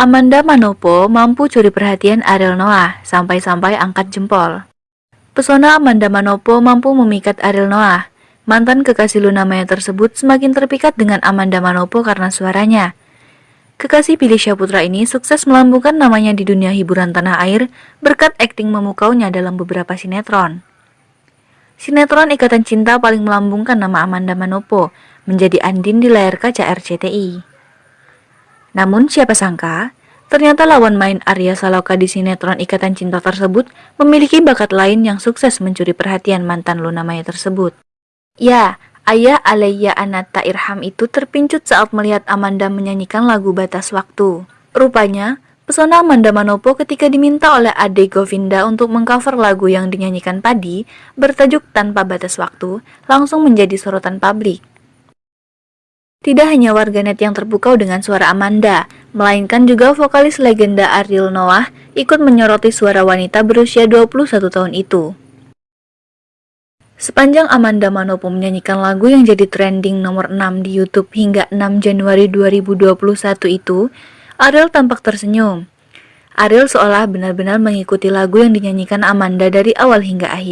Amanda Manopo mampu curi perhatian Ariel Noah sampai-sampai angkat jempol. Pesona Amanda Manopo mampu memikat Ariel Noah. Mantan kekasih Luna Maya tersebut semakin terpikat dengan Amanda Manopo karena suaranya. Kekasih Billy Syahputra ini sukses melambungkan namanya di dunia hiburan tanah air berkat akting memukaunya dalam beberapa sinetron. Sinetron Ikatan Cinta paling melambungkan nama Amanda Manopo menjadi Andin di layar kaca RCTI. Namun siapa sangka, Ternyata lawan main Arya Saloka di sinetron Ikatan Cinta tersebut memiliki bakat lain yang sukses mencuri perhatian mantan Luna Maya tersebut. Ya, ayah Alaya Anata Irham itu terpincut saat melihat Amanda menyanyikan lagu Batas Waktu. Rupanya, pesona Amanda Manopo ketika diminta oleh Ade Govinda untuk mengcover lagu yang dinyanyikan Padi bertajuk Tanpa Batas Waktu langsung menjadi sorotan publik. Tidak hanya warganet yang terpukau dengan suara Amanda, melainkan juga vokalis legenda Ariel Noah ikut menyoroti suara wanita berusia 21 tahun itu. Sepanjang Amanda Manopo menyanyikan lagu yang jadi trending nomor 6 di YouTube hingga 6 Januari 2021 itu, Ariel tampak tersenyum. Ariel seolah benar-benar mengikuti lagu yang dinyanyikan Amanda dari awal hingga akhir.